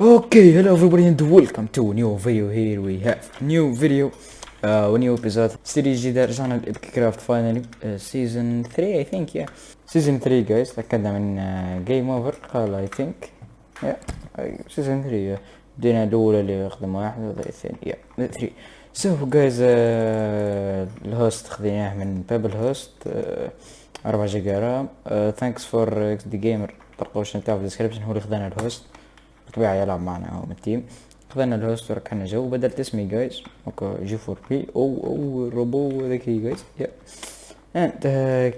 Okay, hello everybody and welcome to new video. Here we have. New video uh, new episode. Series جديدة رجعنا ل Epic Craft finally season 3 I think yeah. season 3 guys. تأكدنا من game over قال I think. Yeah season 3 بدينا الأولى اللي أخدم واحد وهذا الثاني yeah 3 so guys uh, ال host خذيناه من Pebble Host uh, 4 جيجا RAM. ثانكس فور إكس دي جيمر تلقاوش نتاعو في الديسكريبشن هو اللي خذانا الهوست بالطبيعة يلعب معنا هو من التيم. خذنا الهوست وركحنا جو بدلت اسمي جايز أوكي جي فور بي أو أو روبو ذكي جايز يا أنت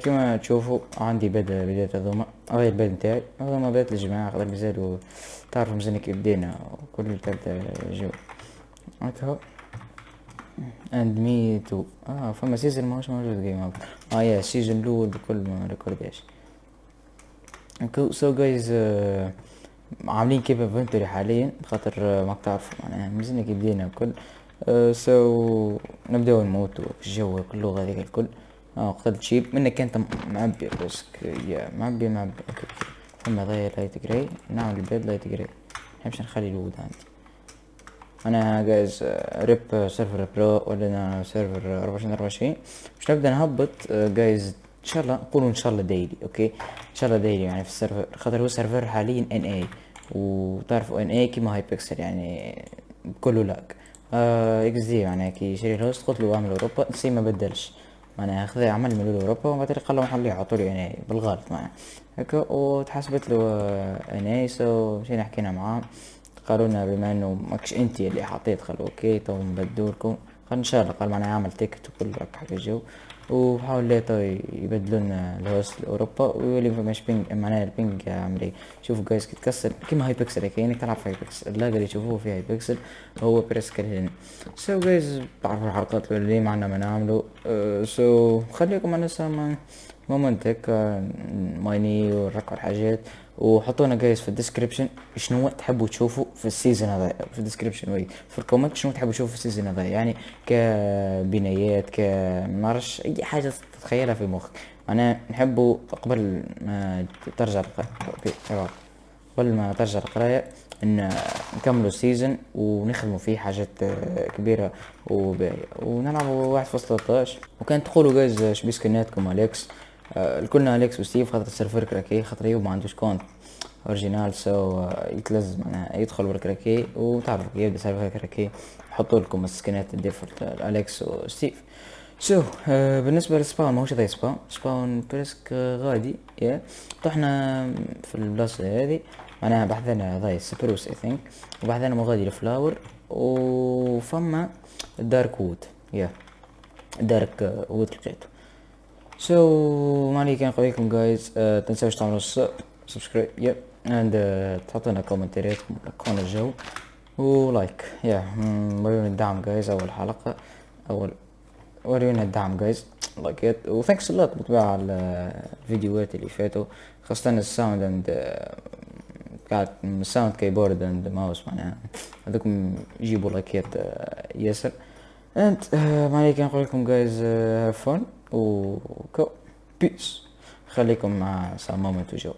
كما تشوفوا عندي بدا بداية هذوما هاي البيت نتاعي. هذوما بدأت الجماعة خاطر مازالوا تعرفوا مازال كيف بدينا وكل تبدأ جو. هكا اند مي تو آه فما سيزون ماهوش موجود جيم آه يا السيزون الأول بكل ما ريكورداش سو جايز عاملين كيف انفنتوري حاليا خاطر آه، ما تعرفوا معناها مازلنا كي بدينا الكل. سو آه، نبداو نموتو الجو كله هذيك الكل. آه قتلت شيب منك كانت معبي بس يا معبي معبي. أوكي. ثم ضايع لايت جراي نعمل البيض لايت جراي نحبش نخلي الوود عندي. أنا جايز ريب سيرفر برو ولا سيرفر 24 24 باش نبدأ نهبط. جايز آه، ان شاء الله نقولوا ان شاء الله ديلي أوكي؟ ان شاء الله ديلي يعني في السيرفر خاطر هو السيرفر حاليا ان اي وتعرفوا ان اي كيما هاي بيكسل يعني كله لاك آه إكس دي يعني كي شري الهوست قلت له اعمل أوروبا نسي ما بدلش. معناها خذ عمل من أوروبا وبعد قال له حلي عطولي ان اي بالغلط معناها هكا وتحسبت له ان اي سو مشينا حكينا معاه. قالوا لنا بما إنه ماكش أنت اللي حطيت قالوا أوكي تو نبدلوا قال ان شاء الله قال معناها عمل تيكت وكل حق الجو. وحاول ليتا يبدلوا لنا الهوست لاوروبا ويولي مش بينج معناها البينج عامل إيه شوفوا جايز تكسر كيما هاي بيكسل هيك كانك تلعب في هاي بيكسل اللاجر اللي تشوفوه في هاي بيكسل هو بريسكل هنا سو جايز بعرفوا الحلقات اللي معنا ما نعملوا سو خليكم أنا سامع مومنت هيك مايني ونركب الحاجات. وحطونا guys في ال description شنو تحبوا تشوفوا في ال season هذا في ال description وي في ال comment شنو تحبوا تشوفوا في ال season هذا يعني كبنايات ك معرفش أي حاجة تتخيلها في مخك. أنا نحبوا قبل ما ترجع القراية قبل ما ترجع القراية إن نكملوا ال season ونخدموا فيه حاجات كبيرة وباهيه ونلعبوا واحد فاصلة 13 وكان تقولوا guys شبي skinاتكم Alex؟ الكلنا اليكس وستيف خاطر السيرفر كراكي خاطر يوم ما عندوش كونت أوريجينال سو يتلزم معناها يدخل بالكراكي وتعرفوا يبدأ سيرفر كراكي يحطوا لكم السكنات الديفولت أليكس وستيف. سو so, uh, بالنسبة للسباون ماهوش زي سباون. سباون بريسك غادي يا. طحنا في البلاصة هذه معناها بحثنا ضاي سبروس اي ثينك وبحثنا مغادي الفلاور وفما دارك وود يا. دارك وود لقيته سو so, ما عليك نقول لكم جايز uh, تنساوش تعملوا سبسكرايب يب اند تحطونا كومنتارياتكم كون الجو ولايك يا وريونا الدعم جايز أول حلقة أول وريونا الدعم جايز لايك ات وثانكس لوت بالطبيعة على الفيديوهات اللي فاتوا. خاصة الساوند اند قاعد الساوند كيبورد اند ماوس معناها. هذوكم يجيبوا لايكات ياسر. انت ما عليك نقول لكم جايز هاف فون وكو بيس خليكم مع سام مومنت وجو